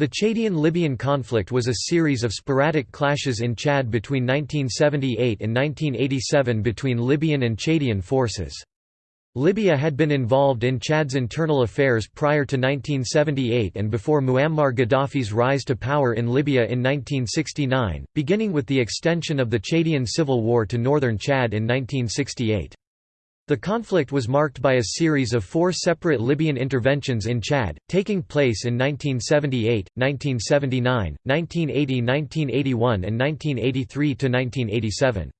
The Chadian-Libyan conflict was a series of sporadic clashes in Chad between 1978 and 1987 between Libyan and Chadian forces. Libya had been involved in Chad's internal affairs prior to 1978 and before Muammar Gaddafi's rise to power in Libya in 1969, beginning with the extension of the Chadian civil war to northern Chad in 1968. The conflict was marked by a series of four separate Libyan interventions in Chad, taking place in 1978, 1979, 1980 1981 and 1983–1987.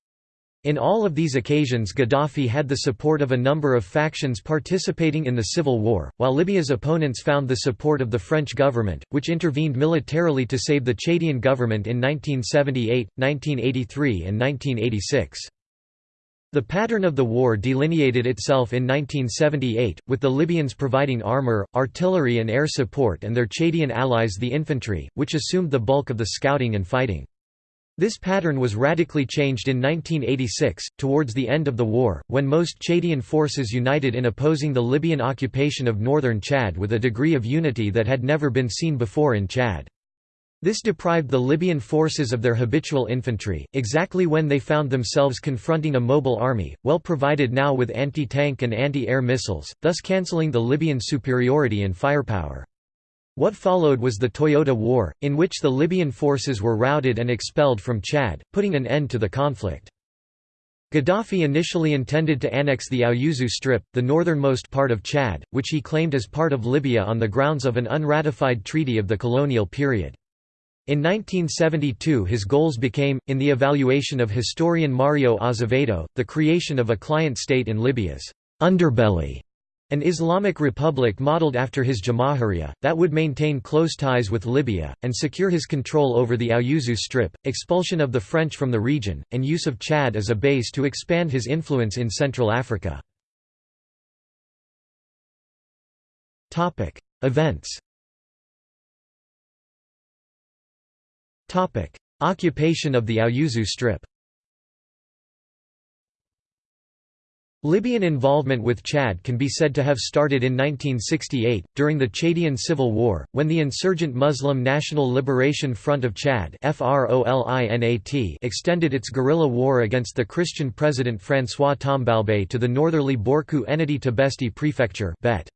In all of these occasions Gaddafi had the support of a number of factions participating in the civil war, while Libya's opponents found the support of the French government, which intervened militarily to save the Chadian government in 1978, 1983 and 1986. The pattern of the war delineated itself in 1978, with the Libyans providing armor, artillery and air support and their Chadian allies the infantry, which assumed the bulk of the scouting and fighting. This pattern was radically changed in 1986, towards the end of the war, when most Chadian forces united in opposing the Libyan occupation of northern Chad with a degree of unity that had never been seen before in Chad. This deprived the Libyan forces of their habitual infantry, exactly when they found themselves confronting a mobile army, well provided now with anti-tank and anti-air missiles, thus cancelling the Libyan superiority in firepower. What followed was the Toyota War, in which the Libyan forces were routed and expelled from Chad, putting an end to the conflict. Gaddafi initially intended to annex the Aouzou Strip, the northernmost part of Chad, which he claimed as part of Libya on the grounds of an unratified treaty of the colonial period. In 1972 his goals became, in the evaluation of historian Mario Azevedo, the creation of a client state in Libya's underbelly, an Islamic republic modeled after his Jamahiriya, that would maintain close ties with Libya, and secure his control over the Aouzou Strip, expulsion of the French from the region, and use of Chad as a base to expand his influence in Central Africa. Events Occupation of the Aouzou Strip. Libyan involvement with Chad can be said to have started in 1968, during the Chadian Civil War, when the insurgent Muslim National Liberation Front of Chad extended its guerrilla war against the Christian president François Tombalbaye to the northerly Borkou Ennedi Tibesti prefecture bet.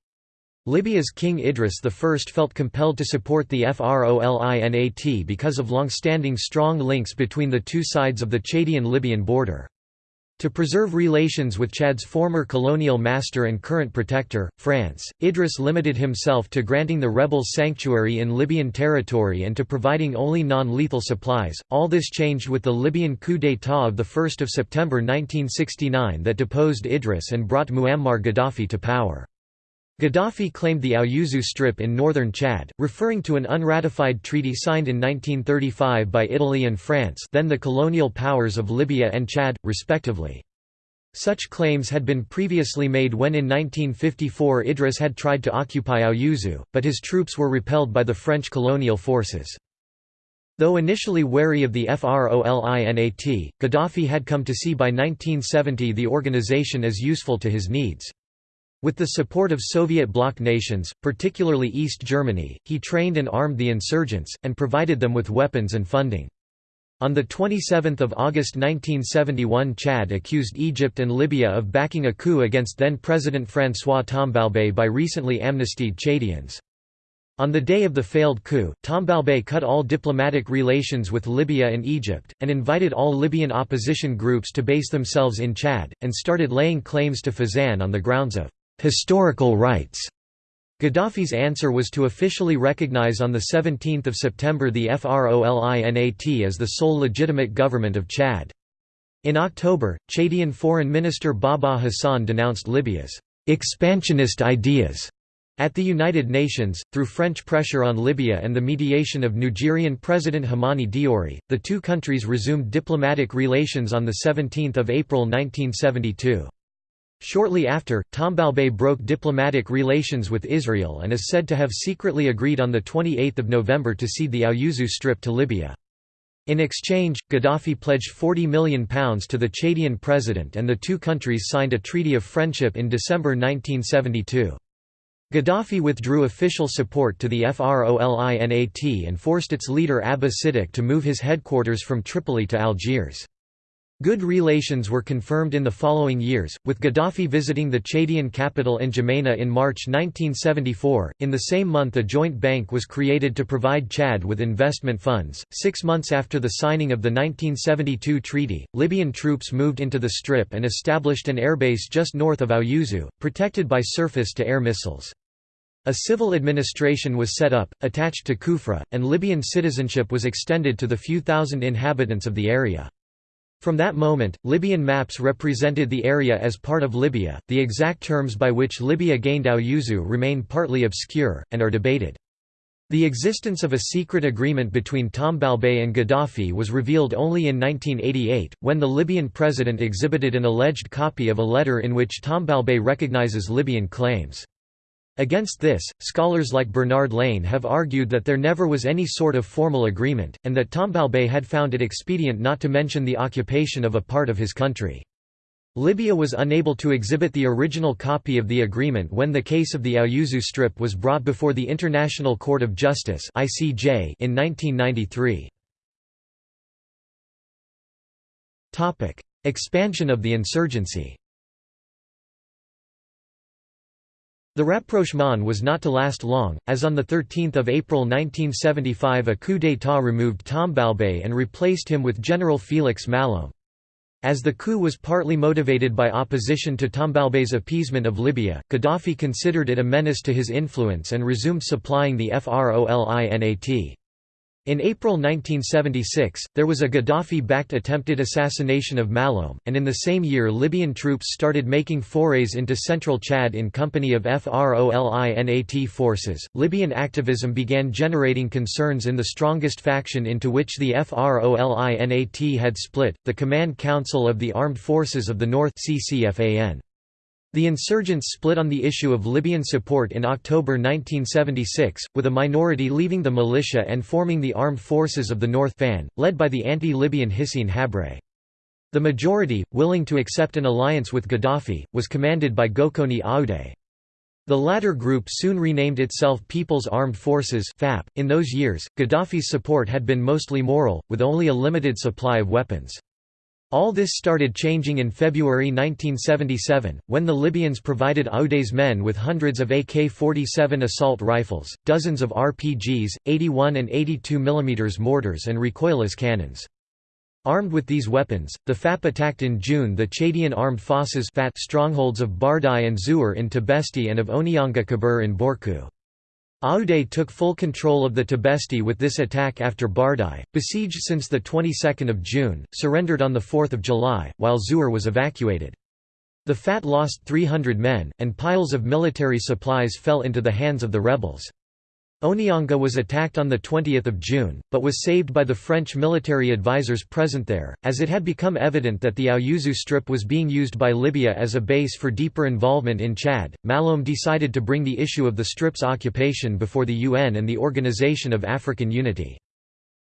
Libya's King Idris I felt compelled to support the FROLINAT because of long-standing strong links between the two sides of the Chadian-Libyan border. To preserve relations with Chad's former colonial master and current protector, France, Idris limited himself to granting the rebels sanctuary in Libyan territory and to providing only non-lethal supplies. All this changed with the Libyan coup d'état of 1 September 1969 that deposed Idris and brought Muammar Gaddafi to power. Gaddafi claimed the Aouzou Strip in northern Chad, referring to an unratified treaty signed in 1935 by Italy and France then the colonial powers of Libya and Chad, respectively. Such claims had been previously made when in 1954 Idris had tried to occupy Aouzou, but his troops were repelled by the French colonial forces. Though initially wary of the FROLINAT, Gaddafi had come to see by 1970 the organization as useful to his needs. With the support of Soviet bloc nations, particularly East Germany, he trained and armed the insurgents, and provided them with weapons and funding. On 27 August 1971 Chad accused Egypt and Libya of backing a coup against then-President François Tombalbaye by recently amnestied Chadians. On the day of the failed coup, Tombalbaye cut all diplomatic relations with Libya and Egypt, and invited all Libyan opposition groups to base themselves in Chad, and started laying claims to Fezzan on the grounds of historical rights. Gaddafi's answer was to officially recognize on 17 September the FROLINAT as the sole legitimate government of Chad. In October, Chadian Foreign Minister Baba Hassan denounced Libya's «expansionist ideas» at the United Nations, through French pressure on Libya and the mediation of Nigerian President Hamani Diori, the two countries resumed diplomatic relations on 17 April 1972. Shortly after, Tombalbaye broke diplomatic relations with Israel and is said to have secretly agreed on 28 November to cede the Aouzou Strip to Libya. In exchange, Gaddafi pledged £40 million to the Chadian president and the two countries signed a treaty of friendship in December 1972. Gaddafi withdrew official support to the FROLINAT and forced its leader Abba Siddiq to move his headquarters from Tripoli to Algiers. Good relations were confirmed in the following years, with Gaddafi visiting the Chadian capital N'Djamena in March 1974. In the same month, a joint bank was created to provide Chad with investment funds. Six months after the signing of the 1972 treaty, Libyan troops moved into the Strip and established an airbase just north of Aouzou, protected by surface to air missiles. A civil administration was set up, attached to Kufra, and Libyan citizenship was extended to the few thousand inhabitants of the area. From that moment, Libyan maps represented the area as part of Libya. The exact terms by which Libya gained Aouzou remain partly obscure, and are debated. The existence of a secret agreement between Tombalbaye and Gaddafi was revealed only in 1988, when the Libyan president exhibited an alleged copy of a letter in which Tombalbaye recognizes Libyan claims. Against this, scholars like Bernard Lanne have argued that there never was any sort of formal agreement, and that Tombalbaye had found it expedient not to mention the occupation of a part of his country. Libya was unable to exhibit the original copy of the agreement when the case of the Aouzou Strip was brought before the International Court of Justice in 1993. Expansion of the insurgency The rapprochement was not to last long, as on 13 April 1975 a coup d'état removed Tombalbaye and replaced him with General Félix Malloum. As the coup was partly motivated by opposition to Tombalbaye's appeasement of Libya, Gaddafi considered it a menace to his influence and resumed supplying the FROLINAT. In April 1976, there was a Gaddafi-backed attempted assassination of Malloum, and in the same year Libyan troops started making forays into central Chad in company of FROLINAT forces. Libyan activism began generating concerns in the strongest faction into which the FROLINAT had split, the Command Council of the Armed Forces of the North CCFAN. The insurgents split on the issue of Libyan support in October 1976, with a minority leaving the militia and forming the Armed Forces of the North FAN, led by the anti-Libyan Hissène Habré. The majority, willing to accept an alliance with Gaddafi, was commanded by Goukouni Oueddei. The latter group soon renamed itself People's Armed Forces .In those years, Gaddafi's support had been mostly moral, with only a limited supply of weapons. All this started changing in February 1977, when the Libyans provided Oueddei's men with hundreds of AK-47 assault rifles, dozens of RPGs, 81 and 82 mm mortars and recoilless cannons. Armed with these weapons, the FAP attacked in June the Chadian armed forces strongholds of Bardai and Zouar in Tibesti and of Ounianga Kébir in Borkou. Oueddei took full control of the Tibesti with this attack after Bardai, besieged since the 22nd of June, surrendered on the 4th of July, while Zouar was evacuated. The FAT lost 300 men, and piles of military supplies fell into the hands of the rebels. Ounianga was attacked on 20 June, but was saved by the French military advisors present there, as it had become evident that the Aouzou Strip was being used by Libya as a base for deeper involvement in Chad. Malloum decided to bring the issue of the Strip's occupation before the UN and the Organization of African Unity.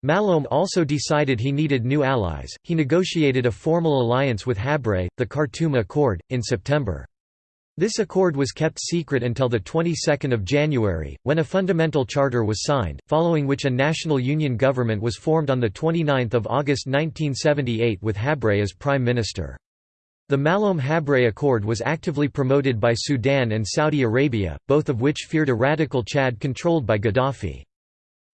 Malloum also decided he needed new allies, he negotiated a formal alliance with Habré, the Khartoum Accord, in September. This accord was kept secret until the 22nd of January, when a fundamental charter was signed, following which a national union government was formed on 29 August 1978 with Habré as prime minister. The Malloum-Habré Accord was actively promoted by Sudan and Saudi Arabia, both of which feared a radical Chad controlled by Gaddafi.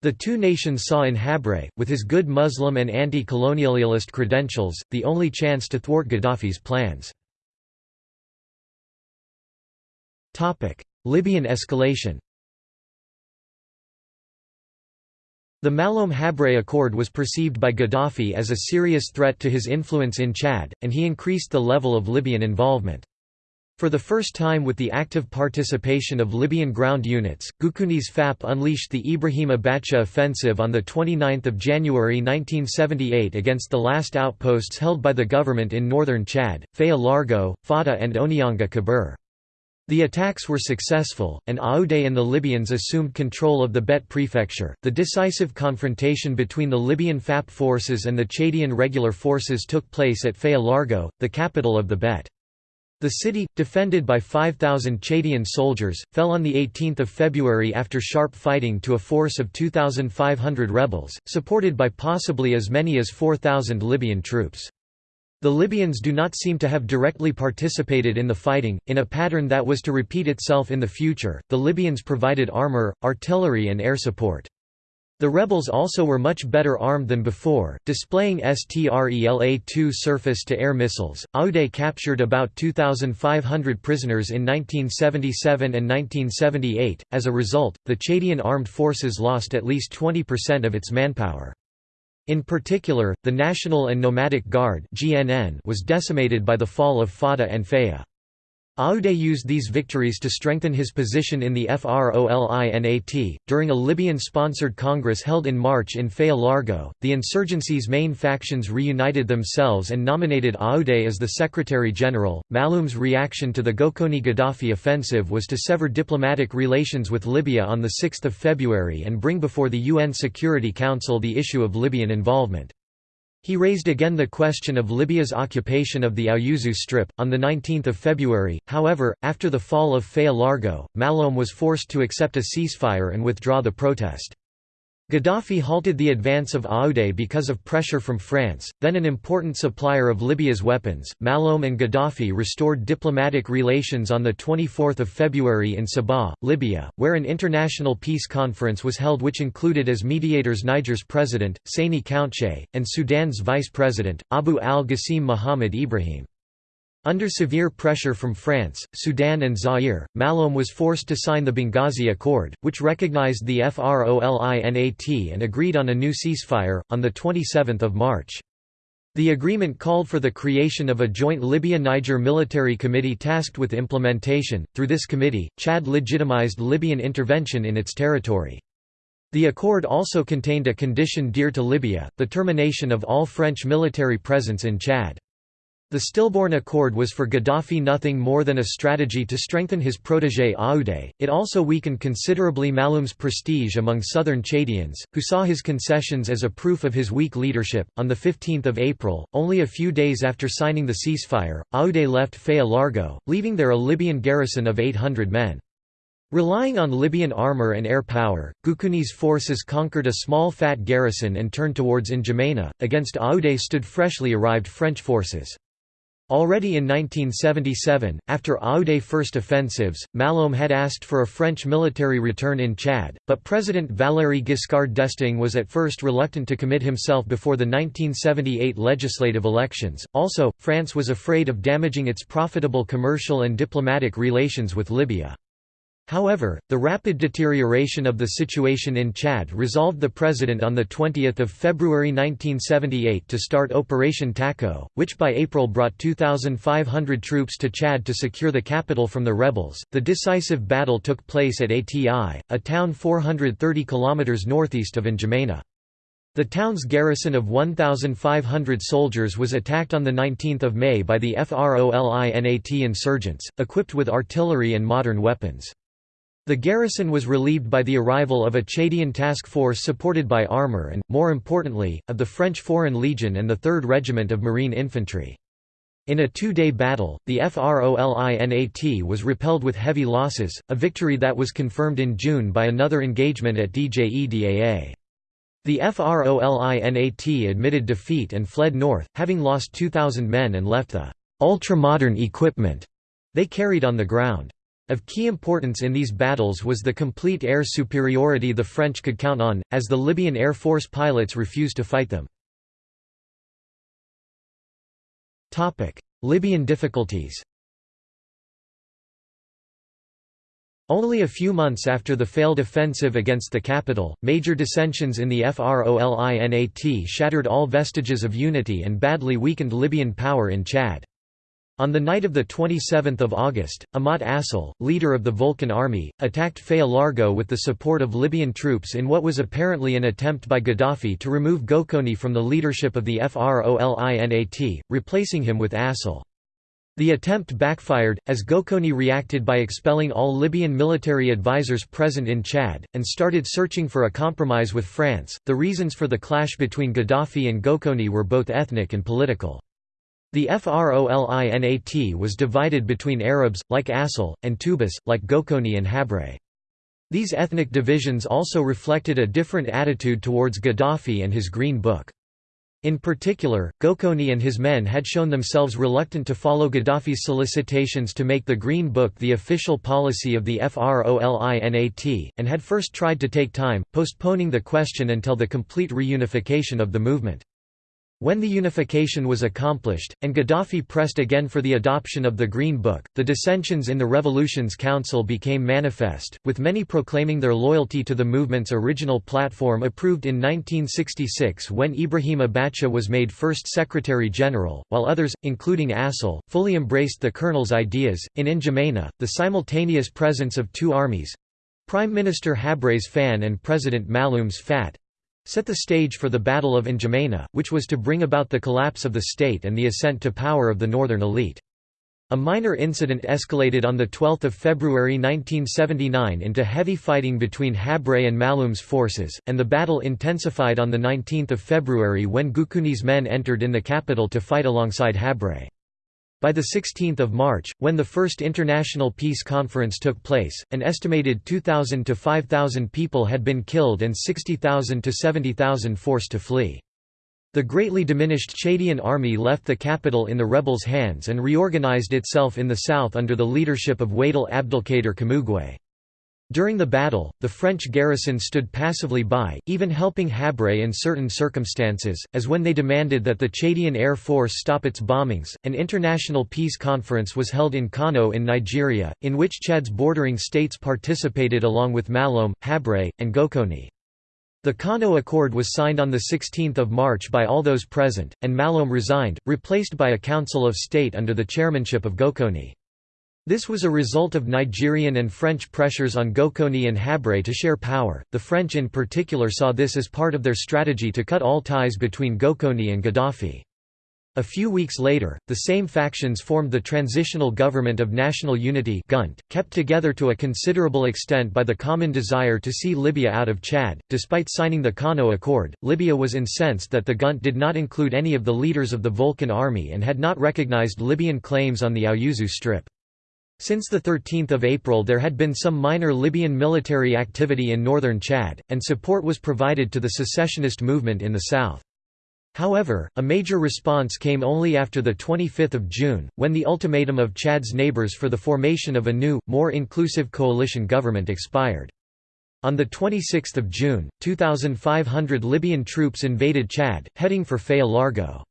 The two nations saw in Habré, with his good Muslim and anti-colonialist credentials, the only chance to thwart Gaddafi's plans. Libyan escalation The Malloum Habré Accord was perceived by Gaddafi as a serious threat to his influence in Chad, and he increased the level of Libyan involvement. For the first time with the active participation of Libyan ground units, Goukouni's FAP unleashed the Ibrahim Abacha offensive on 29 January 1978 against the last outposts held by the government in northern Chad, Faya Largo, Fada and Onyanga Kabir. The attacks were successful, and Oueddei and the Libyans assumed control of the Bet prefecture. The decisive confrontation between the Libyan FAP forces and the Chadian regular forces took place at Faya-Largeau, the capital of the Bet. The city, defended by 5,000 Chadian soldiers, fell on 18 February after sharp fighting to a force of 2,500 rebels, supported by possibly as many as 4,000 Libyan troops. The Libyans do not seem to have directly participated in the fighting, in a pattern that was to repeat itself in the future. The Libyans provided armor, artillery, and air support. The rebels also were much better armed than before, displaying STRELA-2 surface-to-air missiles. Oueddei captured about 2,500 prisoners in 1977 and 1978. As a result, the Chadian armed forces lost at least 20% of its manpower. In particular, the National and Nomadic Guard was decimated by the fall of Fada and Faya. Oueddei used these victories to strengthen his position in the FROLINAT. During a Libyan sponsored congress held in March in Faya-Largeau, the insurgency's main factions reunited themselves and nominated Oueddei as the Secretary General. Malloum's reaction to the Goukouni Gaddafi offensive was to sever diplomatic relations with Libya on 6 February and bring before the UN Security Council the issue of Libyan involvement. He raised again the question of Libya's occupation of the Aouzou Strip. On 19 February, however, after the fall of Faya-Largeau, Malloum was forced to accept a ceasefire and withdraw the protest. Gaddafi halted the advance of Oueddei because of pressure from France, then an important supplier of Libya's weapons. Malloum and Gaddafi restored diplomatic relations on 24 February in Sabha, Libya, where an international peace conference was held which included as mediators Niger's president, Seyni Kountché, and Sudan's vice president, Abu al-Ghassim Muhammad Ibrahim. Under severe pressure from France, Sudan and Zaire, Malloum was forced to sign the Benghazi Accord, which recognized the FROLINAT and agreed on a new ceasefire, on 27 March. The agreement called for the creation of a joint Libya-Niger military committee tasked with implementation. Through this committee, Chad legitimized Libyan intervention in its territory. The accord also contained a condition dear to Libya, the termination of all French military presence in Chad. The stillborn accord was for Gaddafi nothing more than a strategy to strengthen his protégé Oueddei. It also weakened considerably Malloum's prestige among southern Chadians, who saw his concessions as a proof of his weak leadership. On the 15th of April, only a few days after signing the ceasefire, Oueddei left Faya-Largeau, leaving there a Libyan garrison of 800 men. Relying on Libyan armor and air power, Goukouni's forces conquered a small FAT garrison and turned towards N'Djamena. Against Oueddei stood freshly arrived French forces. Already in 1977, after Oueddei's first offensives, Malloum had asked for a French military return in Chad, but President Valéry Giscard d'Estaing was at first reluctant to commit himself before the 1978 legislative elections. Also, France was afraid of damaging its profitable commercial and diplomatic relations with Libya. However, the rapid deterioration of the situation in Chad resolved the president on 20 February 1978 to start Operation Tacaud, which by April brought 2,500 troops to Chad to secure the capital from the rebels. The decisive battle took place at Ati, a town 430 km northeast of N'Djamena. The town's garrison of 1,500 soldiers was attacked on 19 May by the FROLINAT insurgents, equipped with artillery and modern weapons. The garrison was relieved by the arrival of a Chadian task force supported by armour and, more importantly, of the French Foreign Legion and the 3rd Regiment of Marine Infantry. In a two-day battle, the FROLINAT was repelled with heavy losses, a victory that was confirmed in June by another engagement at Djeddaa. The FROLINAT admitted defeat and fled north, having lost 2,000 men and left the ultra-modern equipment they carried on the ground. Of key importance in these battles was the complete air superiority the French could count on, as the Libyan Air Force pilots refused to fight them. Libyan difficulties Only a few months after the failed offensive against the capital, major dissensions in the FROLINAT shattered all vestiges of unity and badly weakened Libyan power in Chad. On the night of 27 August, Ahmad Assal, leader of the Volcan army, attacked Faya-Largeau with the support of Libyan troops in what was apparently an attempt by Gaddafi to remove Goukouni from the leadership of the FROLINAT, replacing him with Assal. The attempt backfired, as Goukouni reacted by expelling all Libyan military advisors present in Chad, and started searching for a compromise with France. The reasons for the clash between Gaddafi and Goukouni were both ethnic and political. The Frolinat was divided between Arabs, like Assal, and Tubas, like Goukouni and Habré. These ethnic divisions also reflected a different attitude towards Gaddafi and his Green Book. In particular, Goukouni and his men had shown themselves reluctant to follow Gaddafi's solicitations to make the Green Book the official policy of the FROLINAT, and had first tried to take time, postponing the question until the complete reunification of the movement. When the unification was accomplished, and Gaddafi pressed again for the adoption of the Green Book, the dissensions in the Revolution's Council became manifest, with many proclaiming their loyalty to the movement's original platform approved in 1966 when Ibrahim Abacha was made first Secretary General, while others, including Assal, fully embraced the colonel's ideas. In N'Djamena, the simultaneous presence of two armies Prime Minister Habré's FAN and President Malloum's FAT set the stage for the Battle of N'Djamena, which was to bring about the collapse of the state and the ascent to power of the northern elite. A minor incident escalated on 12 February 1979 into heavy fighting between Habré and Malloum's forces, and the battle intensified on 19 February when Goukouni's men entered in the capital to fight alongside Habré. By 16 March, when the first International Peace Conference took place, an estimated 2,000 to 5,000 people had been killed and 60,000 to 70,000 forced to flee. The greatly diminished Chadian army left the capital in the rebels' hands and reorganized itself in the south under the leadership of Waidel Abdelkader Kamougué. During the battle, the French garrison stood passively by, even helping Habré in certain circumstances, as when they demanded that the Chadian Air Force stop its bombings. An international peace conference was held in Kano in Nigeria, in which Chad's bordering states participated along with Malloum, Habré, and Goukouni. The Kano Accord was signed on 16 March by all those present, and Malloum resigned, replaced by a Council of State under the chairmanship of Goukouni. This was a result of Nigerian and French pressures on Goukouni and Habré to share power. The French in particular saw this as part of their strategy to cut all ties between Goukouni and Gaddafi. A few weeks later, the same factions formed the Transitional Government of National Unity GUNT, kept together to a considerable extent by the common desire to see Libya out of Chad. Despite signing the Kano Accord, Libya was incensed that the GUNT did not include any of the leaders of the Volcan Army and had not recognized Libyan claims on the Aouzou Strip. Since 13 April there had been some minor Libyan military activity in northern Chad, and support was provided to the secessionist movement in the south. However, a major response came only after 25 June, when the ultimatum of Chad's neighbors for the formation of a new, more inclusive coalition government expired. On 26 June, 2,500 Libyan troops invaded Chad, heading for Faya-Largeau.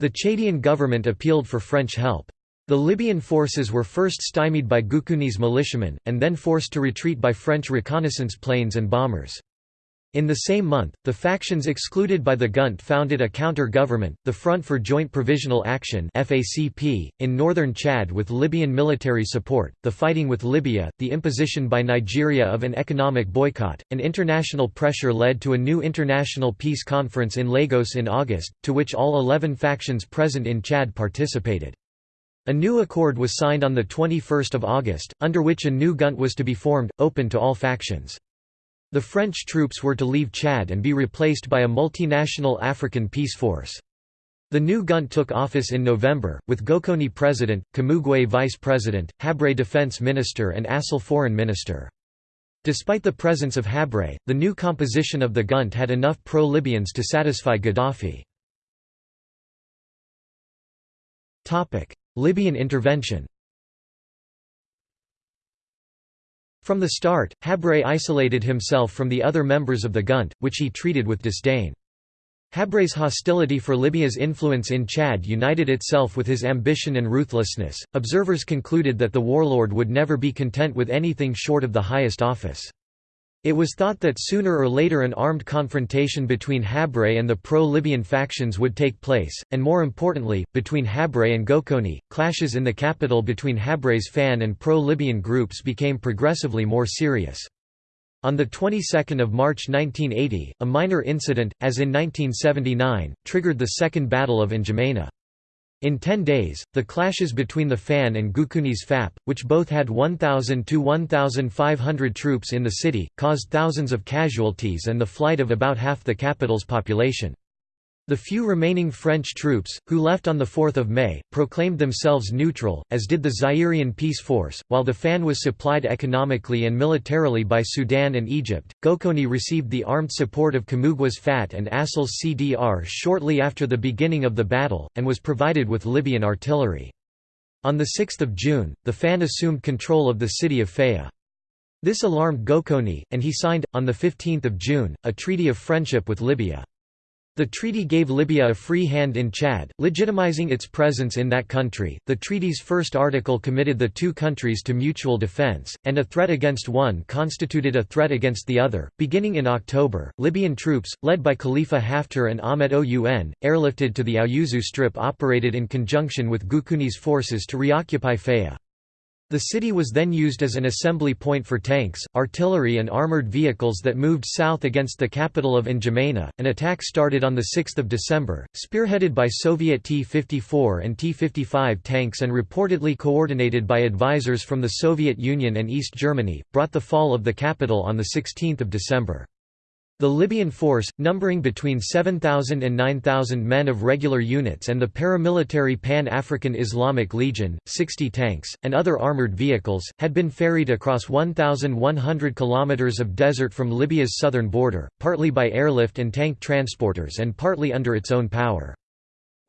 The Chadian government appealed for French help. The Libyan forces were first stymied by Goukouni's militiamen, and then forced to retreat by French reconnaissance planes and bombers. In the same month, the factions excluded by the GUNT founded a counter-government, the Front for Joint Provisional Action (FACP), in northern Chad with Libyan military support, the fighting with Libya, the imposition by Nigeria of an economic boycott, and international pressure led to a new international peace conference in Lagos in August, to which all 11 factions present in Chad participated. A new accord was signed on 21 August, under which a new GUNT was to be formed, open to all factions. The French troops were to leave Chad and be replaced by a multinational African peace force. The new GUNT took office in November, with Goukouni president, Kamougué vice president, Habré defense minister and Assal foreign minister. Despite the presence of Habré, the new composition of the GUNT had enough pro-Libyans to satisfy Gaddafi. Libyan intervention From the start, Habré isolated himself from the other members of the GUNT, which he treated with disdain. Habré's hostility for Libya's influence in Chad united itself with his ambition and ruthlessness. Observers concluded that the warlord would never be content with anything short of the highest office. It was thought that sooner or later an armed confrontation between Habré and the pro-Libyan factions would take place, and more importantly, between Habré and Goukouni. Clashes in the capital between Habré's FAN and pro-Libyan groups became progressively more serious. On the 22nd of March 1980, a minor incident, as in 1979, triggered the Second Battle of N'Djamena. In ten days, the clashes between the FAN and Goukouni's FAP, which both had 1,000 to 1,500 troops in the city, caused thousands of casualties and the flight of about half the capital's population. The few remaining French troops, who left on 4 May, proclaimed themselves neutral, as did the Zairian Peace Force. While the FAN was supplied economically and militarily by Sudan and Egypt, Goukouni received the armed support of Kamougué's FAT and Assal's CDR shortly after the beginning of the battle, and was provided with Libyan artillery. On 6 June, the FAN assumed control of the city of Faya. This alarmed Goukouni, and he signed, on 15 June, a treaty of friendship with Libya. The treaty gave Libya a free hand in Chad, legitimizing its presence in that country. The treaty's first article committed the two countries to mutual defense, and a threat against one constituted a threat against the other. Beginning in October, Libyan troops, led by Khalifa Haftar and Ahmed Oun, airlifted to the Aouzou Strip operated in conjunction with Goukouni's forces to reoccupy Faya. The city was then used as an assembly point for tanks, artillery and armored vehicles that moved south against the capital of N'Djamena. An attack started on 6 December, spearheaded by Soviet T-54 and T-55 tanks and reportedly coordinated by advisors from the Soviet Union and East Germany, brought the fall of the capital on 16 December. The Libyan force, numbering between 7,000 and 9,000 men of regular units and the paramilitary Pan-African Islamic Legion, 60 tanks, and other armoured vehicles, had been ferried across 1,100 kilometres of desert from Libya's southern border, partly by airlift and tank transporters and partly under its own power.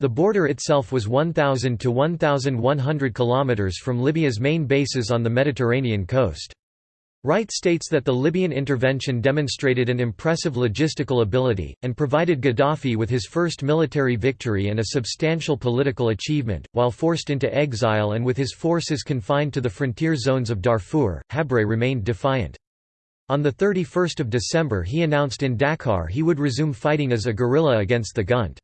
The border itself was 1,000 to 1,100 kilometres from Libya's main bases on the Mediterranean coast. Wright states that the Libyan intervention demonstrated an impressive logistical ability, and provided Gaddafi with his first military victory and a substantial political achievement. While forced into exile and with his forces confined to the frontier zones of Darfur, Habré remained defiant. On 31 December he announced in Dakar he would resume fighting as a guerrilla against the Gunt.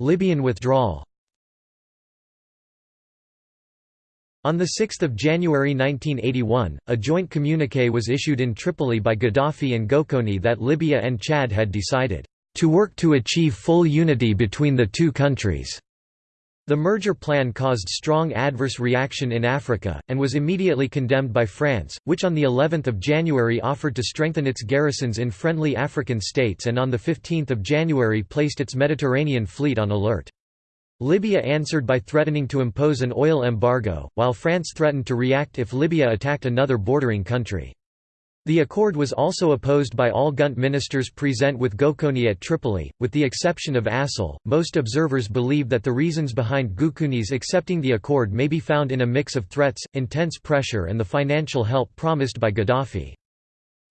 Libyan withdrawal On 6 January 1981, a joint communiqué was issued in Tripoli by Gaddafi and Goukouni that Libya and Chad had decided, "...to work to achieve full unity between the two countries." The merger plan caused strong adverse reaction in Africa, and was immediately condemned by France, which on the 11th of January offered to strengthen its garrisons in friendly African states and on the 15th of January placed its Mediterranean fleet on alert. Libya answered by threatening to impose an oil embargo, while France threatened to react if Libya attacked another bordering country. The accord was also opposed by all Gunt ministers present with Goukouni at Tripoli, with the exception of Assal. Most observers believe that the reasons behind Goukouni's accepting the accord may be found in a mix of threats, intense pressure, and the financial help promised by Gaddafi.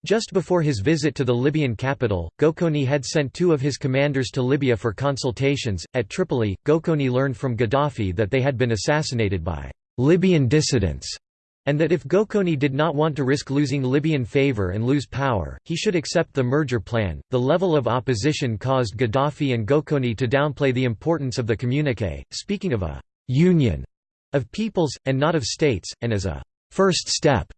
Just before his visit to the Libyan capital, Goukouni had sent two of his commanders to Libya for consultations. At Tripoli, Goukouni learned from Gaddafi that they had been assassinated by Libyan dissidents, and that if Goukouni did not want to risk losing Libyan favor and lose power, he should accept the merger plan. The level of opposition caused Gaddafi and Goukouni to downplay the importance of the communique, speaking of a union of peoples, and not of states, and as a first step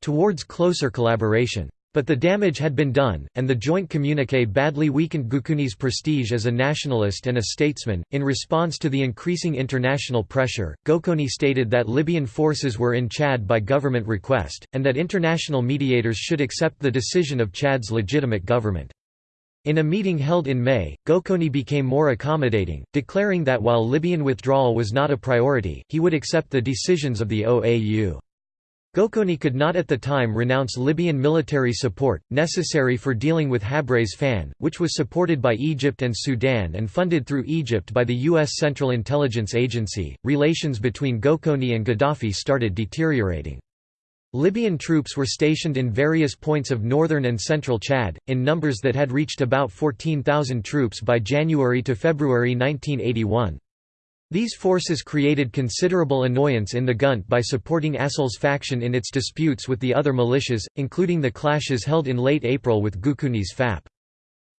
towards closer collaboration. But the damage had been done, and the joint communiqué badly weakened Goukouni's prestige as a nationalist and a statesman. In response to the increasing international pressure, Goukouni stated that Libyan forces were in Chad by government request, and that international mediators should accept the decision of Chad's legitimate government. In a meeting held in May, Goukouni became more accommodating, declaring that while Libyan withdrawal was not a priority, he would accept the decisions of the OAU. Goukouni could not at the time renounce Libyan military support, necessary for dealing with Habré's FAN, which was supported by Egypt and Sudan and funded through Egypt by the U.S. Central Intelligence Agency. Relations between Goukouni and Gaddafi started deteriorating. Libyan troops were stationed in various points of northern and central Chad, in numbers that had reached about 14,000 troops by January to February 1981. These forces created considerable annoyance in the Gunt by supporting Assal's faction in its disputes with the other militias, including the clashes held in late April with Goukouni's FAP.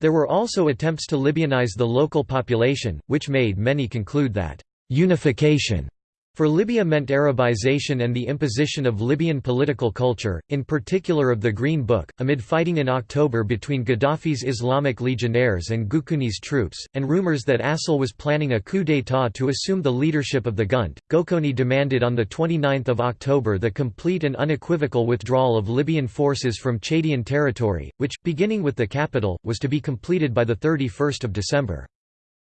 There were also attempts to Libyanize the local population, which made many conclude that unification For Libya meant Arabization and the imposition of Libyan political culture, in particular of the Green Book, amid fighting in October between Gaddafi's Islamic legionnaires and Goukouni's troops, and rumors that Assel was planning a coup d'état to assume the leadership of the Gunt. Goukouni demanded on 29 October the complete and unequivocal withdrawal of Libyan forces from Chadian territory, which, beginning with the capital, was to be completed by 31 December.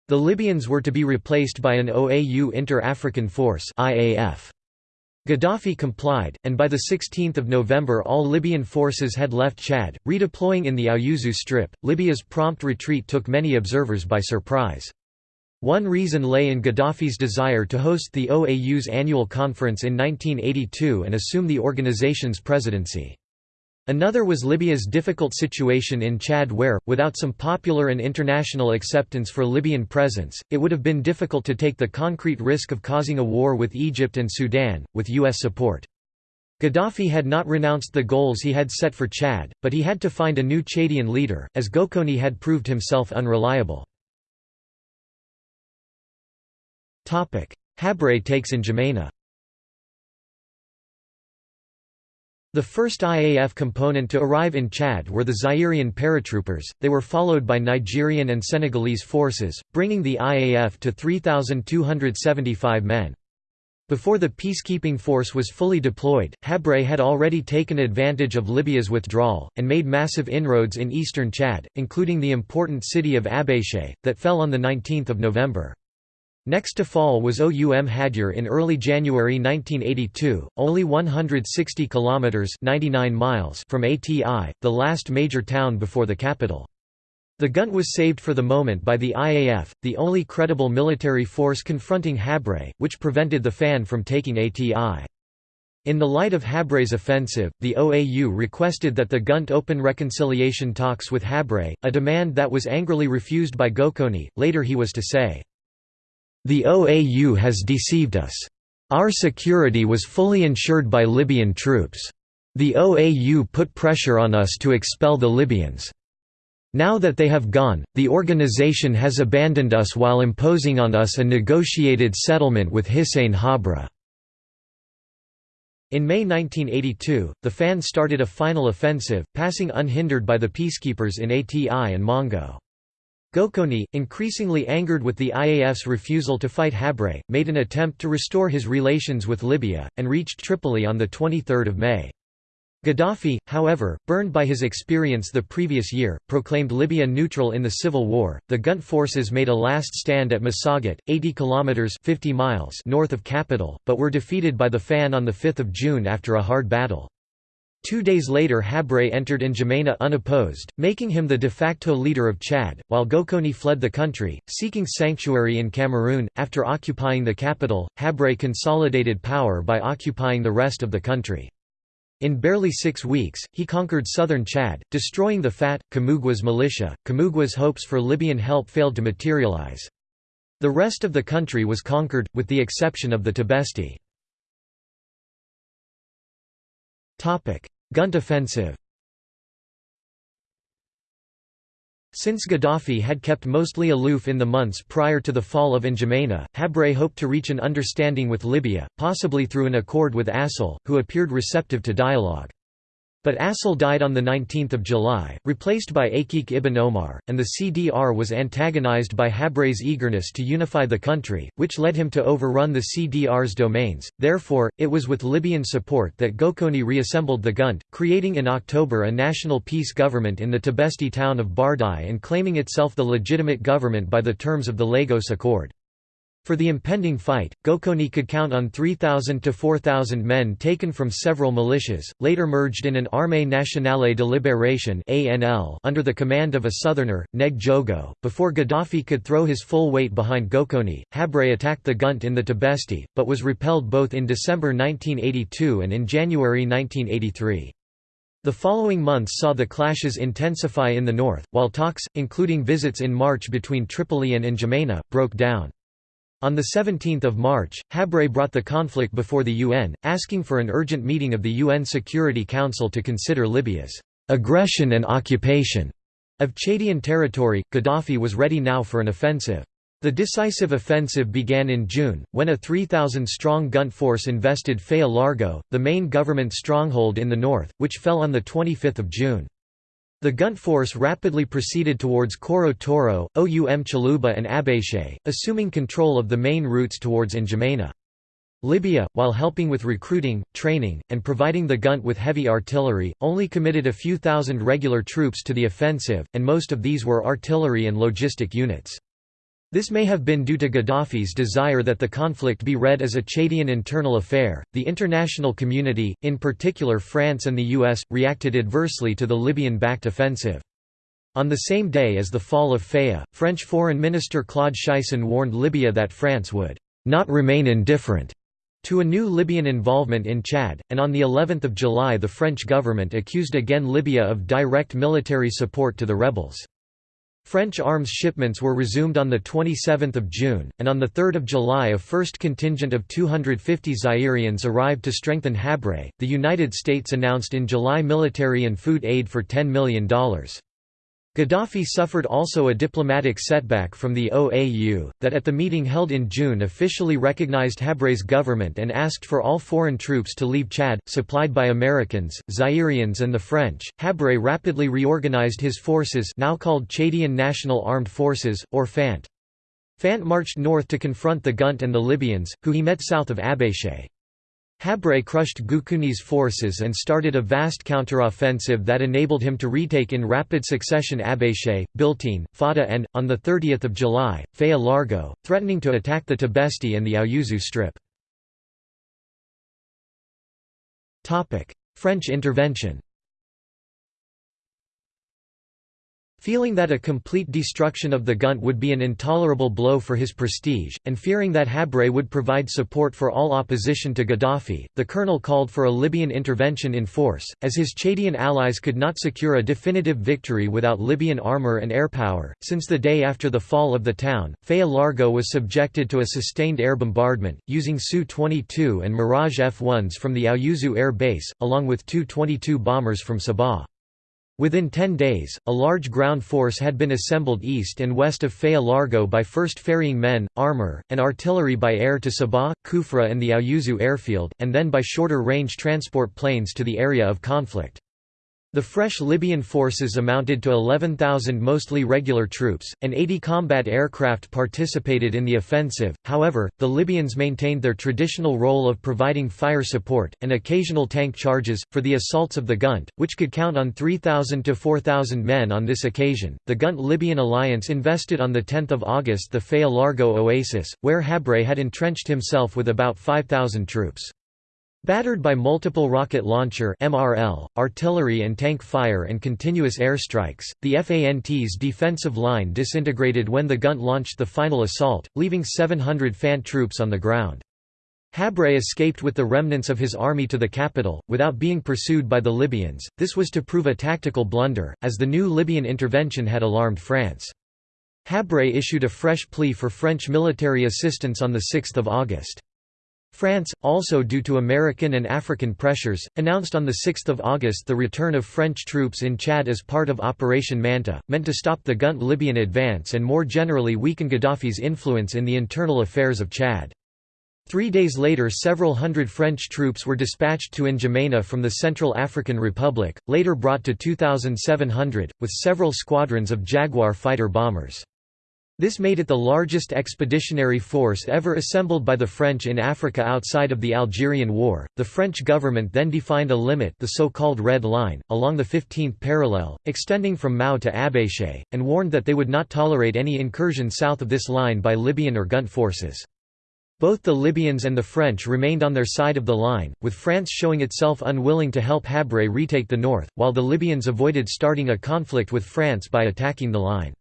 The Libyans were to be replaced by an OAU Inter-African Force IAF. Gaddafi complied, and by 16 November all Libyan forces had left Chad, redeploying in the Aouzou Strip. Libya's prompt retreat took many observers by surprise. One reason lay in Gaddafi's desire to host the OAU's annual conference in 1982 and assume the organization's presidency. Another was Libya's difficult situation in Chad where, without some popular and international acceptance for Libyan presence, it would have been difficult to take the concrete risk of causing a war with Egypt and Sudan, with U.S. support. Gaddafi had not renounced the goals he had set for Chad, but he had to find a new Chadian leader, as Goukouni had proved himself unreliable. Habré takes N'Djamena The first IAF component to arrive in Chad were the Zairian paratroopers, they were followed by Nigerian and Senegalese forces, bringing the IAF to 3,275 men. Before the peacekeeping force was fully deployed, Habré had already taken advantage of Libya's withdrawal, and made massive inroads in eastern Chad, including the important city of Abéché, that fell on 19 November. Next to fall was Oum Hadjer in early January 1982, only 160 kilometers (99 miles) from ATI, the last major town before the capital. The Gunt was saved for the moment by the IAF, the only credible military force confronting Habré, which prevented the FAN from taking ATI. In the light of Habré's offensive, the OAU requested that the Gunt open reconciliation talks with Habré, a demand that was angrily refused by Goukouni. Later he was to say, the OAU has deceived us. Our security was fully ensured by Libyan troops. The OAU put pressure on us to expel the Libyans. Now that they have gone, the organization has abandoned us while imposing on us a negotiated settlement with Hissène Habre. In May 1982, the FAN started a final offensive, passing unhindered by the peacekeepers in ATI and Mongo. Goukouni, increasingly angered with the IAF's refusal to fight Habré, made an attempt to restore his relations with Libya, and reached Tripoli on 23 May. Gaddafi, however, burned by his experience the previous year, proclaimed Libya neutral in the civil war. The Gunt forces made a last stand at Massaguet, 80 kilometers (50 miles) north of capital, but were defeated by the FAN on the 5th of June after a hard battle. Two days later Habré entered N'Djamena unopposed, making him the de facto leader of Chad, while Goukouni fled the country, seeking sanctuary in Cameroon. After occupying the capital, Habré consolidated power by occupying the rest of the country. In barely six weeks, he conquered southern Chad, destroying the FAT, Kamougué's militia. Kamougué's hopes for Libyan help failed to materialize. The rest of the country was conquered, with the exception of the Tibesti. Gunt offensive Since Gaddafi had kept mostly aloof in the months prior to the fall of N'Djamena, Habré hoped to reach an understanding with Libya, possibly through an accord with Assel, who appeared receptive to dialogue. But Assel died on 19 July, replaced by Akik ibn Omar, and the CDR was antagonized by Habré's eagerness to unify the country, which led him to overrun the CDR's domains. Therefore, it was with Libyan support that Goukouni reassembled the Gunt, creating in October a national peace government in the Tibesti town of Bardai and claiming itself the legitimate government by the terms of the Lagos Accord. For the impending fight, Goukouni could count on 3,000 to 4,000 men taken from several militias, later merged in an Armée Nationale de Libération under the command of a southerner, Neg Djogo. Before Gaddafi could throw his full weight behind Goukouni, Habré attacked the Gunt in the Tibesti, but was repelled both in December 1982 and in January 1983. The following months saw the clashes intensify in the north, while talks, including visits in March between Tripoli and N'Djamena, broke down. On 17 March, Habré brought the conflict before the UN, asking for an urgent meeting of the UN Security Council to consider Libya's aggression and occupation of Chadian territory. Gaddafi was ready now for an offensive. The decisive offensive began in June, when a 3,000-strong Gunt force invested Faya-Largeau, the main government stronghold in the north, which fell on 25 June. The Gunt force rapidly proceeded towards Koro Toro, Oum Chalouba and Abéché, assuming control of the main routes towards N'Djamena. Libya, while helping with recruiting, training, and providing the Gunt with heavy artillery, only committed a few thousand regular troops to the offensive, and most of these were artillery and logistic units. This may have been due to Gaddafi's desire that the conflict be read as a Chadian internal affair. The international community, in particular France and the US, reacted adversely to the Libyan backed offensive. On the same day as the fall of Faya, French Foreign Minister Claude Cheysson warned Libya that France would not remain indifferent to a new Libyan involvement in Chad, and on the 11th of July the French government accused again Libya of direct military support to the rebels. French arms shipments were resumed on 27 June, and on 3 July a first contingent of 250 Zairians arrived to strengthen Habré. The United States announced in July military and food aid for $10 million. Gaddafi suffered also a diplomatic setback from the OAU, that at the meeting held in June officially recognized Habré's government and asked for all foreign troops to leave Chad, supplied by Americans, Zairians and the French. Habré rapidly reorganized his forces now called Chadian National Armed Forces, or FANT. Fant marched north to confront the Gunt and the Libyans, who he met south of Abéché. Habré crushed Goukouni's forces and started a vast counteroffensive that enabled him to retake in rapid succession Abéché, Biltine, Fada and, on 30 July, Faya-Largeau, threatening to attack the Tibesti and the Aouzou Strip. French intervention Feeling that a complete destruction of the Gunt would be an intolerable blow for his prestige, and fearing that Habré would provide support for all opposition to Gaddafi, the colonel called for a Libyan intervention in force, as his Chadian allies could not secure a definitive victory without Libyan armour and air power. Since the day after the fall of the town, Faya-Largeau was subjected to a sustained air bombardment, using Su-22 and Mirage F-1s from the Aouzou Air Base, along with Tu-22 bombers from Sabha. Within ten days, a large ground force had been assembled east and west of Faya-Largeau by first ferrying men, armor, and artillery by air to Sabha, Kufra and the Aouzou airfield, and then by shorter-range transport planes to the area of conflict. The fresh Libyan forces amounted to 11,000 mostly regular troops, and 80 combat aircraft participated in the offensive. However, the Libyans maintained their traditional role of providing fire support, and occasional tank charges, for the assaults of the Gunt, which could count on 3,000 to 4,000 men on this occasion. The Gunt Libyan alliance invested on 10 August the Faya-Largeau oasis, where Habré had entrenched himself with about 5,000 troops. Battered by multiple rocket launcher MRL, artillery and tank fire and continuous airstrikes, the FANT's defensive line disintegrated when the Gunt launched the final assault, leaving 700 FANT troops on the ground. Habré escaped with the remnants of his army to the capital, without being pursued by the Libyans. This was to prove a tactical blunder, as the new Libyan intervention had alarmed France. Habré issued a fresh plea for French military assistance on 6 August. France, also due to American and African pressures, announced on 6 August the return of French troops in Chad as part of Operation Manta, meant to stop the Gunt Libyan advance and more generally weaken Gaddafi's influence in the internal affairs of Chad. Three days later several hundred French troops were dispatched to N'Djamena from the Central African Republic, later brought to 2,700, with several squadrons of Jaguar fighter bombers. This made it the largest expeditionary force ever assembled by the French in Africa outside of the Algerian War. The French government then defined a limit, the so-called Red Line, along the 15th parallel, extending from Mao to Abéché, and warned that they would not tolerate any incursion south of this line by Libyan or Gunt forces. Both the Libyans and the French remained on their side of the line, with France showing itself unwilling to help Habré retake the north, while the Libyans avoided starting a conflict with France by attacking the line.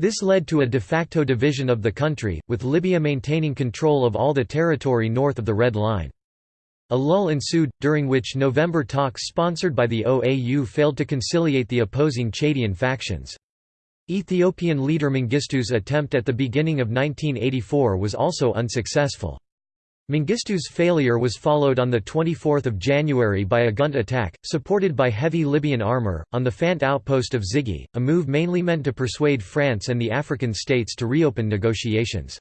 This led to a de facto division of the country, with Libya maintaining control of all the territory north of the Red Line. A lull ensued, during which November talks sponsored by the OAU failed to conciliate the opposing Chadian factions. Ethiopian leader Mengistu's attempt at the beginning of 1984 was also unsuccessful. Mengistu's failure was followed on 24 January by a Gunt attack, supported by heavy Libyan armour, on the Fant outpost of Ziguey, a move mainly meant to persuade France and the African states to reopen negotiations.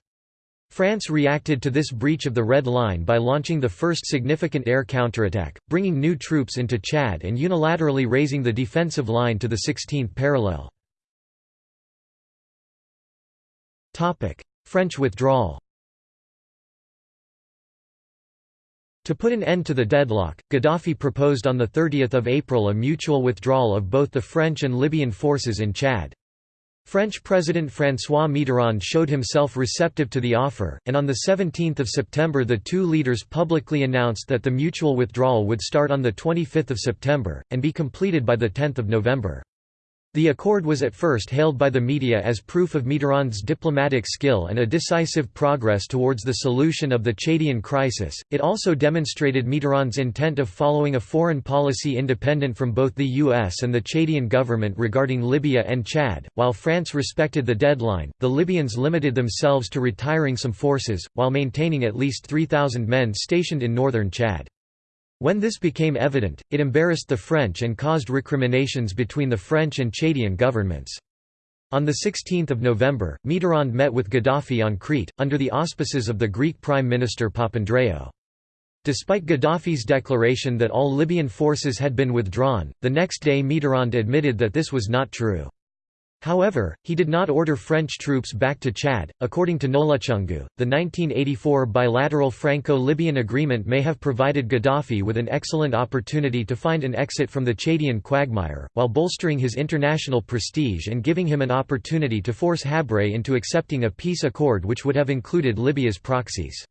France reacted to this breach of the Red Line by launching the first significant air counterattack, bringing new troops into Chad and unilaterally raising the defensive line to the 16th parallel. French withdrawal To put an end to the deadlock, Gaddafi proposed on 30 April a mutual withdrawal of both the French and Libyan forces in Chad. French President François Mitterrand showed himself receptive to the offer, and on 17 September the two leaders publicly announced that the mutual withdrawal would start on 25 September, and be completed by 10 November. The accord was at first hailed by the media as proof of Mitterrand's diplomatic skill and a decisive progress towards the solution of the Chadian crisis. It also demonstrated Mitterrand's intent of following a foreign policy independent from both the US and the Chadian government regarding Libya and Chad. While France respected the deadline, the Libyans limited themselves to retiring some forces, while maintaining at least 3,000 men stationed in northern Chad. When this became evident, it embarrassed the French and caused recriminations between the French and Chadian governments. On 16 November, Mitterrand met with Gaddafi on Crete, under the auspices of the Greek Prime Minister Papandreou. Despite Gaddafi's declaration that all Libyan forces had been withdrawn, the next day Mitterrand admitted that this was not true. However, he did not order French troops back to Chad. According to Nolutshungu, the 1984 bilateral Franco Libyan agreement may have provided Gaddafi with an excellent opportunity to find an exit from the Chadian quagmire, while bolstering his international prestige and giving him an opportunity to force Habré into accepting a peace accord which would have included Libya's proxies.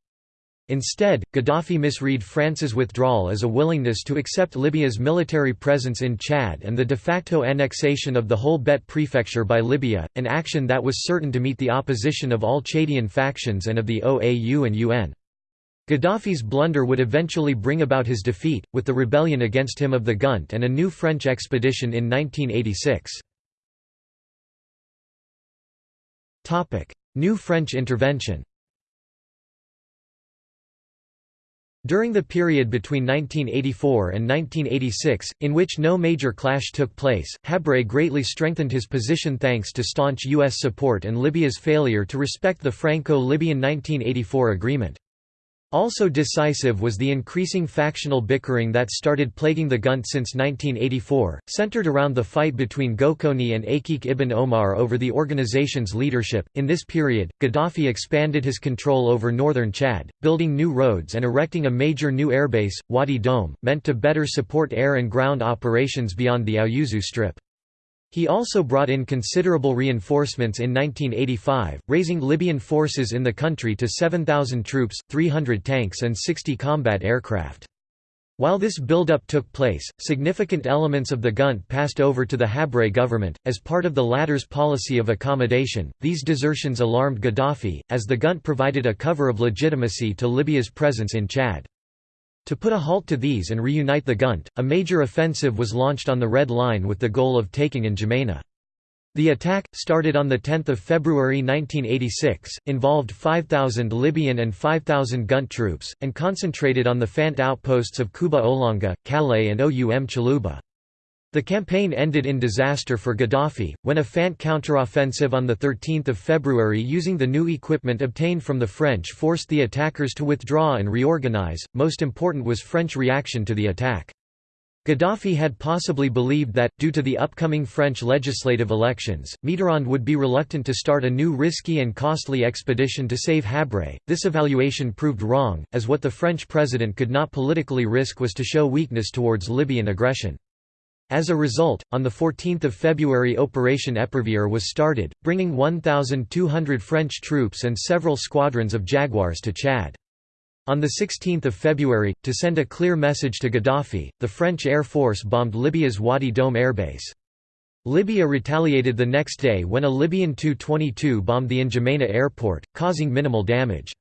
Instead, Gaddafi misread France's withdrawal as a willingness to accept Libya's military presence in Chad and the de facto annexation of the whole Bet prefecture by Libya, an action that was certain to meet the opposition of all Chadian factions and of the OAU and UN. Gaddafi's blunder would eventually bring about his defeat, with the rebellion against him of the Gunt and a new French expedition in 1986. New French intervention During the period between 1984 and 1986, in which no major clash took place, Habré greatly strengthened his position thanks to staunch U.S. support and Libya's failure to respect the Franco-Libyan 1984 agreement. Also decisive was the increasing factional bickering that started plaguing the Gunt since 1984, centered around the fight between Goukouni and Acheikh ibn Oumar over the organization's leadership. In this period, Gaddafi expanded his control over northern Chad, building new roads and erecting a major new airbase, Ouadi Doum, meant to better support air and ground operations beyond the Aouzou Strip. He also brought in considerable reinforcements in 1985, raising Libyan forces in the country to 7,000 troops, 300 tanks and 60 combat aircraft. While this build-up took place, significant elements of the Gunt passed over to the Habré government. As part of the latter's policy of accommodation, these desertions alarmed Gaddafi, as the Gunt provided a cover of legitimacy to Libya's presence in Chad. To put a halt to these and reunite the Gunt, a major offensive was launched on the Red Line with the goal of taking in N'Djamena. The attack, started on 10 February 1986, involved 5,000 Libyan and 5,000 Gunt troops, and concentrated on the Fant outposts of Kouba Olanga, Kalaït and Oum Chalouba. The campaign ended in disaster for Gaddafi, when a Fant counteroffensive on 13 February using the new equipment obtained from the French forced the attackers to withdraw and reorganize. Most important was French reaction to the attack. Gaddafi had possibly believed that, due to the upcoming French legislative elections, Mitterrand would be reluctant to start a new risky and costly expedition to save Habré. This evaluation proved wrong, as what the French president could not politically risk was to show weakness towards Libyan aggression. As a result, on 14 February Operation Epervier was started, bringing 1,200 French troops and several squadrons of Jaguars to Chad. On 16 February, to send a clear message to Gaddafi, the French Air Force bombed Libya's Ouadi Doum airbase. Libya retaliated the next day when a Libyan Tu-22 bombed the N'Djamena airport, causing minimal damage.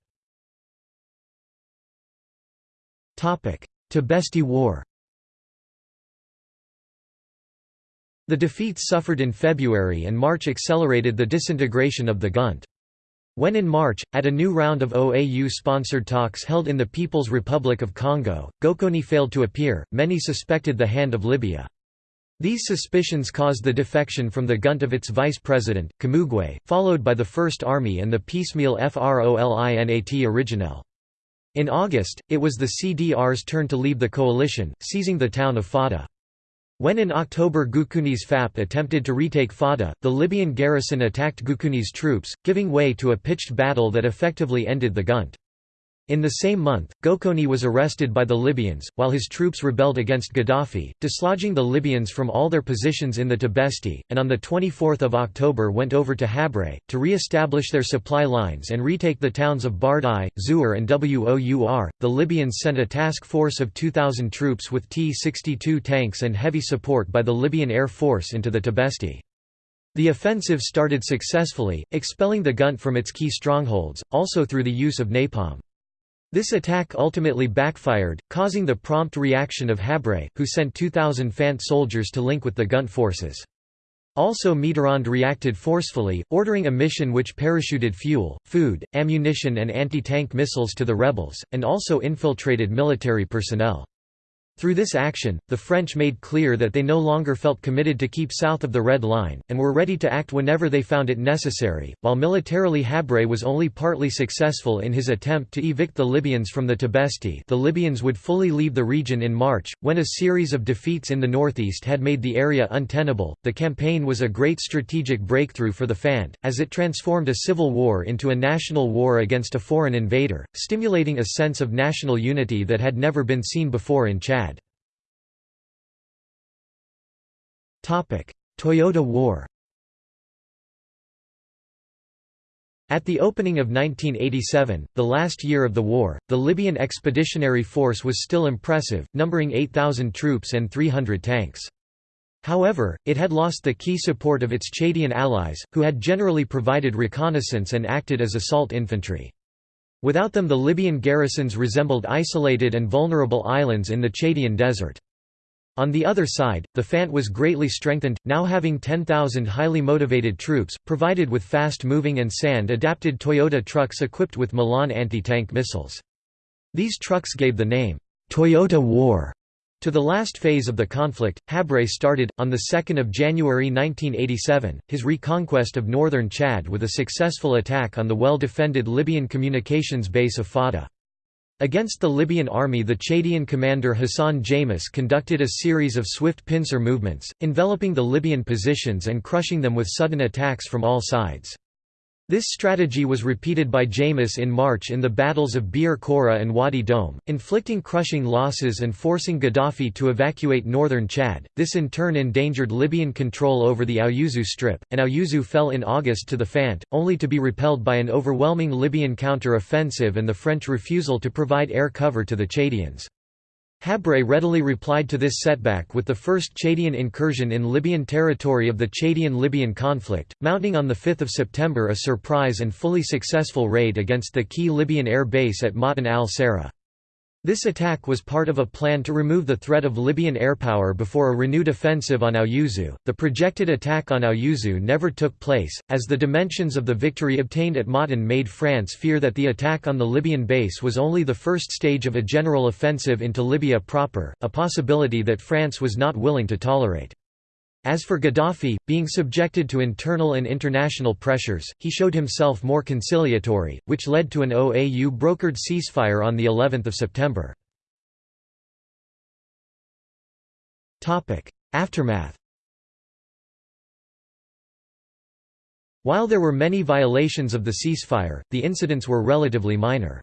Tibesti War The defeats suffered in February and March accelerated the disintegration of the Gunt. When in March, at a new round of OAU-sponsored talks held in the People's Republic of Congo, Goukouni failed to appear, many suspected the hand of Libya. These suspicions caused the defection from the Gunt of its vice president, Kamougué, followed by the First Army and the piecemeal FROLINAT Originel. In August, it was the CDR's turn to leave the coalition, seizing the town of Fada. When in October Goukouni's FAP attempted to retake Fada, the Libyan garrison attacked Goukouni's troops, giving way to a pitched battle that effectively ended the Gunt. In the same month, Goukouni was arrested by the Libyans, while his troops rebelled against Gaddafi, dislodging the Libyans from all their positions in the Tibesti, and on 24 October went over to Habré, to re-establish their supply lines and retake the towns of Bardai, Zouar and Wour. The Libyans sent a task force of 2,000 troops with T-62 tanks and heavy support by the Libyan Air Force into the Tibesti. The offensive started successfully, expelling the Gunt from its key strongholds, also through the use of napalm. This attack ultimately backfired, causing the prompt reaction of Habré, who sent 2,000 Fant soldiers to link with the Gunt forces. Also Mitterrand reacted forcefully, ordering a mission which parachuted fuel, food, ammunition and anti-tank missiles to the rebels, and also infiltrated military personnel. Through this action, the French made clear that they no longer felt committed to keep south of the Red Line, and were ready to act whenever they found it necessary. While militarily Habré was only partly successful in his attempt to evict the Libyans from the Tibesti, the Libyans would fully leave the region in March, when a series of defeats in the northeast had made the area untenable. The campaign was a great strategic breakthrough for the Fant, as it transformed a civil war into a national war against a foreign invader, stimulating a sense of national unity that had never been seen before in Chad. Toyota War At the opening of 1987, the last year of the war, the Libyan Expeditionary Force was still impressive, numbering 8,000 troops and 300 tanks. However, it had lost the key support of its Chadian allies, who had generally provided reconnaissance and acted as assault infantry. Without them the Libyan garrisons resembled isolated and vulnerable islands in the Chadian desert. On the other side, the Fant was greatly strengthened, now having 10,000 highly motivated troops, provided with fast-moving and sand-adapted Toyota trucks equipped with Milan anti-tank missiles. These trucks gave the name, Toyota War, to the last phase of the conflict. Habré started, on 2 January 1987, his reconquest of northern Chad with a successful attack on the well-defended Libyan communications base of Fada. Against the Libyan army the Chadian commander Hassan Djamous conducted a series of swift pincer movements, enveloping the Libyan positions and crushing them with sudden attacks from all sides. This strategy was repeated by Djamous in March in the battles of Bir Kora and Ouadi Doum, inflicting crushing losses and forcing Gaddafi to evacuate northern Chad. This in turn endangered Libyan control over the Aouzou Strip, and Aouzou fell in August to the Fant, only to be repelled by an overwhelming Libyan counter-offensive and the French refusal to provide air cover to the Chadians. Habré readily replied to this setback with the first Chadian incursion in Libyan territory of the Chadian-Libyan conflict, mounting on 5 September a surprise and fully successful raid against the key Libyan air base at Ma'tan al-Sara. This attack was part of a plan to remove the threat of Libyan airpower before a renewed offensive on Aouzou. The projected attack on Aouzou never took place, as the dimensions of the victory obtained at Ma'tan made France fear that the attack on the Libyan base was only the first stage of a general offensive into Libya proper, a possibility that France was not willing to tolerate. As for Gaddafi, being subjected to internal and international pressures, he showed himself more conciliatory, which led to an OAU-brokered ceasefire on the 11th of September. Aftermath While there were many violations of the ceasefire, the incidents were relatively minor.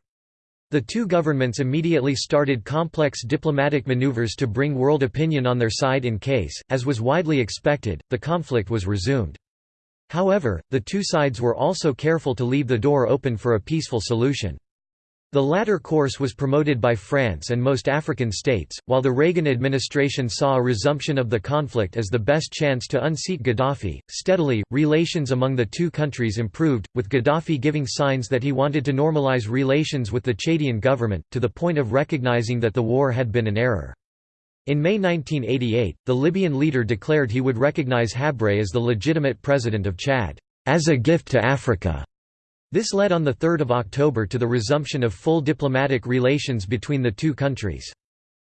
The two governments immediately started complex diplomatic maneuvers to bring world opinion on their side in case, as was widely expected, the conflict was resumed. However, the two sides were also careful to leave the door open for a peaceful solution. The latter course was promoted by France and most African states, while the Reagan administration saw a resumption of the conflict as the best chance to unseat Gaddafi. Steadily, relations among the two countries improved, with Gaddafi giving signs that he wanted to normalize relations with the Chadian government, to the point of recognizing that the war had been an error. In May 1988, the Libyan leader declared he would recognize Habré as the legitimate president of Chad, as a gift to Africa. This led on 3 October to the resumption of full diplomatic relations between the two countries.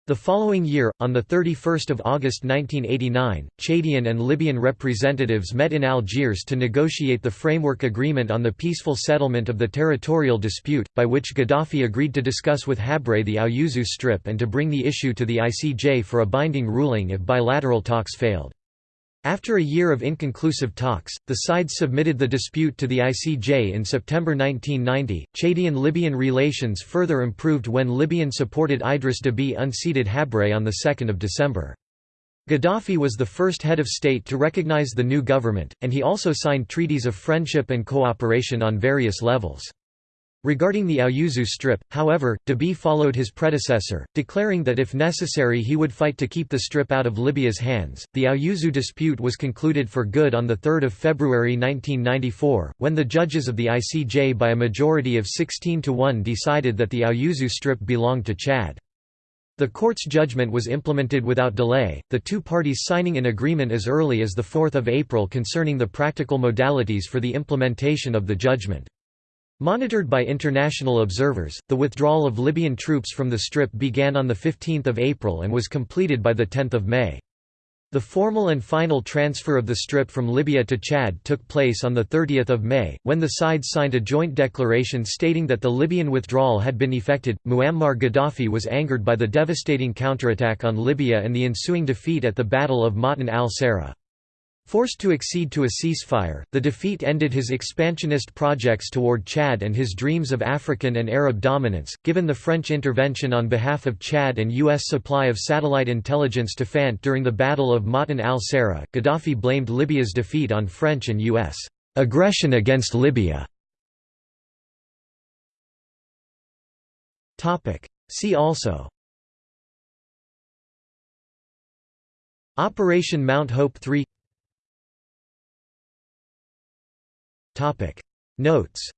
The following year, on 31 August 1989, Chadian and Libyan representatives met in Algiers to negotiate the framework agreement on the peaceful settlement of the territorial dispute, by which Gaddafi agreed to discuss with Habré the Aouzou Strip and to bring the issue to the ICJ for a binding ruling if bilateral talks failed. After a year of inconclusive talks, the sides submitted the dispute to the ICJ in September 1990. Chadian-Libyan relations further improved when Libyan-supported Idris Deby unseated Habré on 2 December. Gaddafi was the first head of state to recognize the new government, and he also signed treaties of friendship and cooperation on various levels. Regarding the Aouzou Strip, however, Deby followed his predecessor, declaring that if necessary he would fight to keep the Strip out of Libya's hands. The Aouzou dispute was concluded for good on 3 February 1994, when the judges of the ICJ by a majority of 16 to 1 decided that the Aouzou Strip belonged to Chad. The court's judgment was implemented without delay, the two parties signing an agreement as early as 4 April concerning the practical modalities for the implementation of the judgment. Monitored by international observers, the withdrawal of Libyan troops from the Strip began on 15 April and was completed by 10 May. The formal and final transfer of the Strip from Libya to Chad took place on 30 May, when the sides signed a joint declaration stating that the Libyan withdrawal had been effected. Muammar Gaddafi was angered by the devastating counterattack on Libya and the ensuing defeat at the Battle of Ma'tan al-Sara. Forced to accede to a ceasefire, the defeat ended his expansionist projects toward Chad and his dreams of African and Arab dominance. Given the French intervention on behalf of Chad and U.S. supply of satellite intelligence to Fant during the Battle of Ma'tan al-Sara, Gaddafi blamed Libya's defeat on French and U.S. aggression against Libya. See also Operation Mount Hope 3 Topic Notes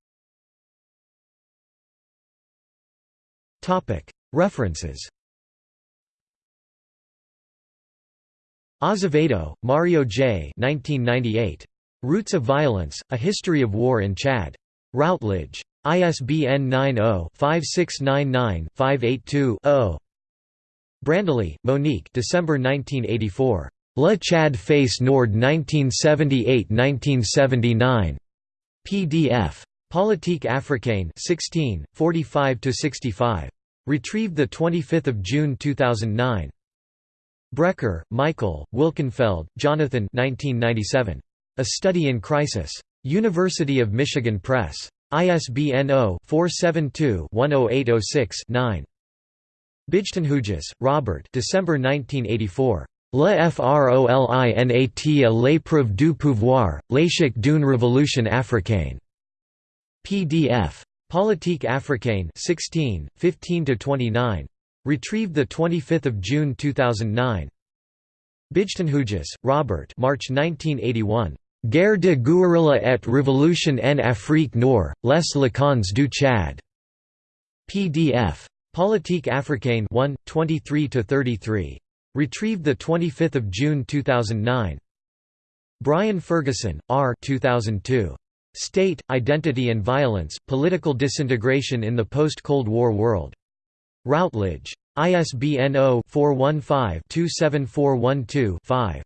Topic References Azevedo, Mario J. 1998. Roots of Violence: A History of War in Chad. Routledge. ISBN 90-5699-582-0. Brandily, Monique December 1984. Le Chad Face Nord 1978–1979. PDF. Politique africaine 16, 45–65. Retrieved 25 June 2009. Brecher, Michael, Wilkenfeld, Jonathan 1997. A Study in Crisis. University of Michigan Press. ISBN 0-472-10806-9. Buijtenhuijs, Robert December 1984. Le Frolinat à l'épreuve du pouvoir, l'échec d'une révolution africaine. PDF. Politique africaine 16, 15–29. Retrieved 25 June 2009. Buijtenhuijs, Robert March 1981. Guerre de guérilla et révolution en Afrique Nord, les Lacans du Tchad. PDF. Politique africaine 1, 23–33. Retrieved 25 June 2009. Brian Ferguson, R. 2002. State, Identity and Violence, Political Disintegration in the Post-Cold War World. Routledge. ISBN 0-415-27412-5.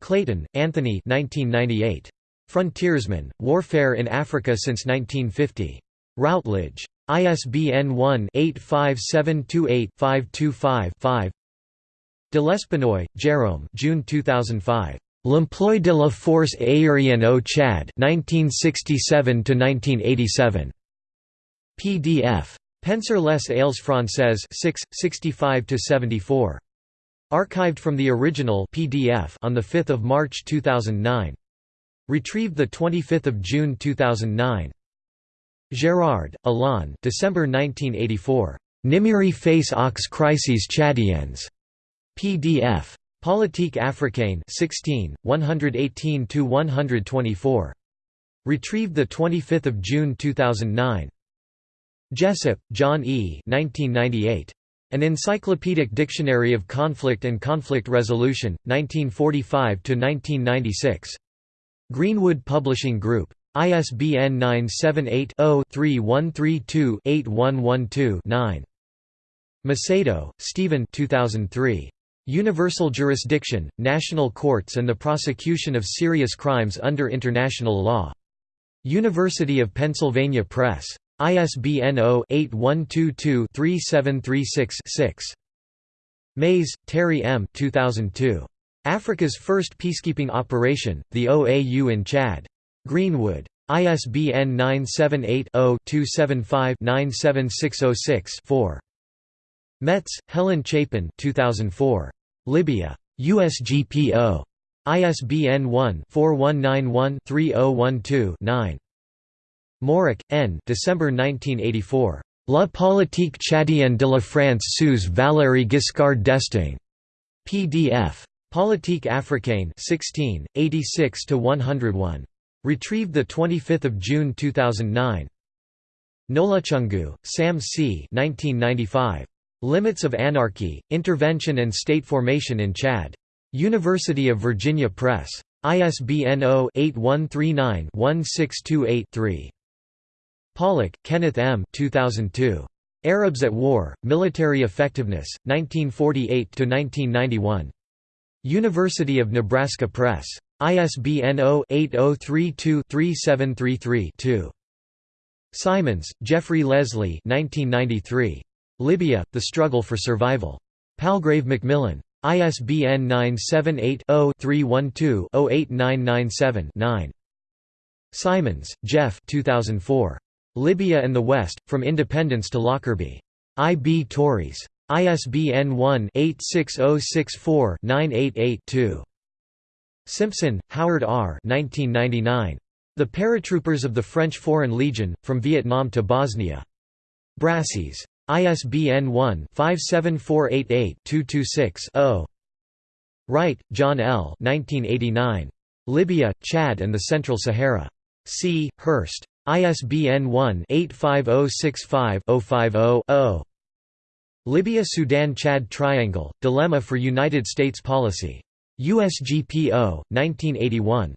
Clayton, Anthony 1998. Frontiersmen, Warfare in Africa since 1950. Routledge. ISBN 1-85728-525-5 De Lespinoy, Jérôme June 2005. L'emploi de la force aérienne au Chad 1967–1987. PDF. Penser les ailes françaises 6, 65–74. Archived from the original PDF on 5 March 2009. Retrieved 25 June 2009. Gérard, Alain December 1984. Nimeiry face aux crises tchadiennes. PDF. Politique africaine 16, 118–124. Retrieved 25 June 2009. Jessup, John E. 1998. An Encyclopedic Dictionary of Conflict and Conflict Resolution, 1945–1996. Greenwood Publishing Group. ISBN 978-0-3132-8112-9. Macedo, Stephen 2003. Universal Jurisdiction, National Courts and the Prosecution of Serious Crimes under International Law. University of Pennsylvania Press. ISBN 0-8122-3736-6. Mays, Terry M. 2002. Africa's First Peacekeeping Operation, the OAU in Chad. Greenwood. ISBN 978-0-275-97606-4. Metz, Helen Chapin 2004. Libya. USGPO. ISBN 1-4191-3012-9. Moric, N. December 1984. La politique tchadienne de la France sous Valéry Giscard d'Estaing. PDF. Politique africaine 16, 86–101. Retrieved 25 June 2009. Nolutshungu, Sam C. 1995. Limits of Anarchy, Intervention and State Formation in Chad. University of Virginia Press. ISBN 0-8139-1628-3. Pollack, Kenneth M. 2002. Arabs at War, Military Effectiveness, 1948–1991. University of Nebraska Press. ISBN 0-8032-3733-2. Simons, Jeffrey Leslie 1993. Libya, The Struggle for Survival. Palgrave Macmillan. ISBN 978-0-312-08997-9. Simons, Jeff 2004. Libya and the West, From Independence to Lockerbie. I. B. Tauris. ISBN 1-86064-988-2. Simpson, Howard R. 1999. The Paratroopers of the French Foreign Legion, From Vietnam to Bosnia. Brassey's. ISBN 1-57488-226-0. Wright, John L. 1989. Libya, Chad and the Central Sahara. C. Hurst. ISBN 1-85065-050-0. Libya–Sudan–Chad Triangle, Dilemma for United States Policy. USGPO, 1981.